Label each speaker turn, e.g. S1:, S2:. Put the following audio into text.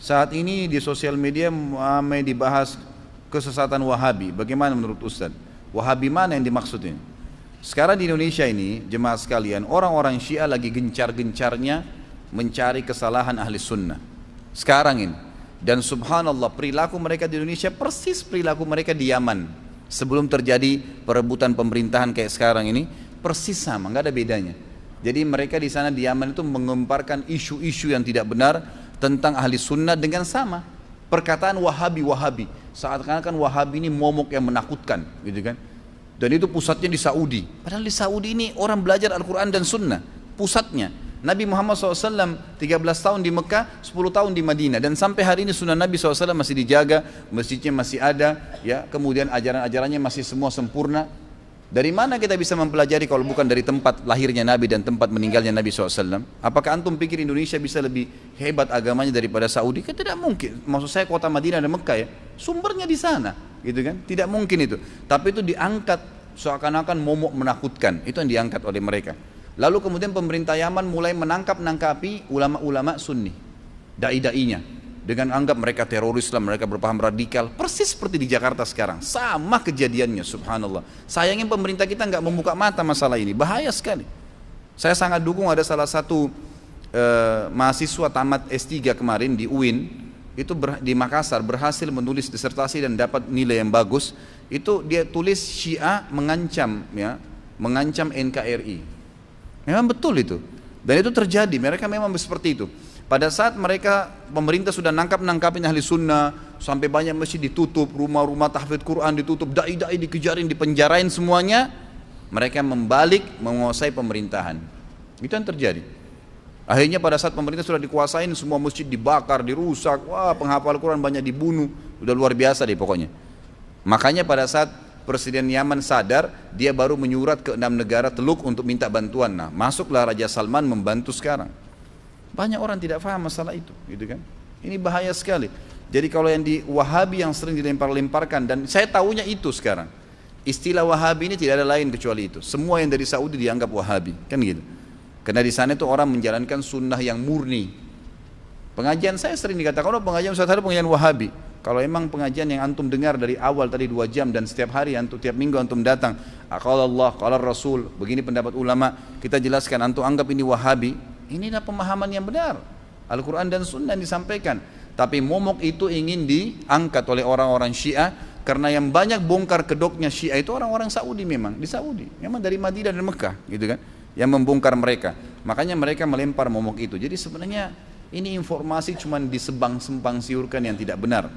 S1: Saat ini di sosial media ramai dibahas kesesatan Wahabi. Bagaimana menurut Ustaz? Wahabi mana yang dimaksud ini? Sekarang di Indonesia ini, jemaah sekalian, orang-orang Syiah lagi gencar-gencarnya mencari kesalahan ahli sunnah. Sekarang ini. Dan subhanallah perilaku mereka di Indonesia persis perilaku mereka di Yaman. Sebelum terjadi perebutan pemerintahan kayak sekarang ini, persis sama, nggak ada bedanya. Jadi mereka di sana di Yaman itu mengemparkan isu-isu yang tidak benar tentang ahli sunnah dengan sama. Perkataan wahabi wahabi. Saat kan wahabi ini momok yang menakutkan gitu kan? Dan itu pusatnya di Saudi. Padahal di Saudi ini orang belajar Al-Quran dan sunnah pusatnya. Nabi Muhammad SAW 13 tahun di Mekah, 10 tahun di Madinah. Dan sampai hari ini sunnah Nabi SAW masih dijaga, masjidnya masih ada, ya. Kemudian ajaran-ajarannya masih semua sempurna dari mana kita bisa mempelajari kalau bukan dari tempat lahirnya Nabi dan tempat meninggalnya Nabi SAW? Apakah antum pikir Indonesia bisa lebih hebat agamanya daripada Saudi? Kan tidak mungkin. Maksud saya kota Madinah dan Mekah ya, sumbernya di sana, gitu kan? Tidak mungkin itu. Tapi itu diangkat seakan-akan momok menakutkan. Itu yang diangkat oleh mereka. Lalu kemudian pemerintah Yaman mulai menangkap-nangkapi ulama-ulama Sunni, dai-dainya dengan anggap mereka teroris lah, mereka berpaham radikal, persis seperti di Jakarta sekarang, sama kejadiannya, subhanallah. Sayangnya pemerintah kita nggak membuka mata masalah ini, bahaya sekali. Saya sangat dukung ada salah satu uh, mahasiswa tamat S3 kemarin di UIN, itu ber, di Makassar berhasil menulis disertasi dan dapat nilai yang bagus. Itu dia tulis Syiah mengancam, ya, mengancam NKRI. Memang betul itu. Dan itu terjadi, mereka memang seperti itu. Pada saat mereka pemerintah sudah nangkap-nangkapin ahli sunnah sampai banyak masjid ditutup, rumah-rumah tahfidz Quran ditutup, dai-dai dikejarin, dipenjarain semuanya, mereka membalik menguasai pemerintahan. Itu yang terjadi. Akhirnya pada saat pemerintah sudah dikuasain, semua masjid dibakar, dirusak, wah penghafal Quran banyak dibunuh, udah luar biasa deh pokoknya. Makanya pada saat Presiden Yaman sadar, dia baru menyurat ke enam negara teluk untuk minta bantuan. Nah, masuklah Raja Salman membantu sekarang. Banyak orang tidak paham masalah itu, gitu kan? Ini bahaya sekali. Jadi kalau yang di Wahabi yang sering dilempar-lemparkan dan saya tahunya itu sekarang. Istilah Wahabi ini tidak ada lain kecuali itu. Semua yang dari Saudi dianggap Wahabi, kan gitu. Karena di sana itu orang menjalankan sunnah yang murni. Pengajian saya sering dikatakan, oh pengajian Ustaz ada pengajian Wahabi. Kalau emang pengajian yang antum dengar dari awal tadi dua jam dan setiap hari antum tiap minggu antum datang, kalau Allah, kalau Rasul, begini pendapat ulama, kita jelaskan antum anggap ini Wahabi, Inilah pemahaman yang benar. Al-Quran dan Sunnah disampaikan. Tapi momok itu ingin diangkat oleh orang-orang Syiah karena yang banyak bongkar kedoknya Syiah itu orang-orang Saudi memang di Saudi, memang dari Madinah dan Mekah, gitu kan? Yang membongkar mereka. Makanya mereka melempar momok itu. Jadi sebenarnya ini informasi cuma disebang-sembang siurkan yang tidak benar.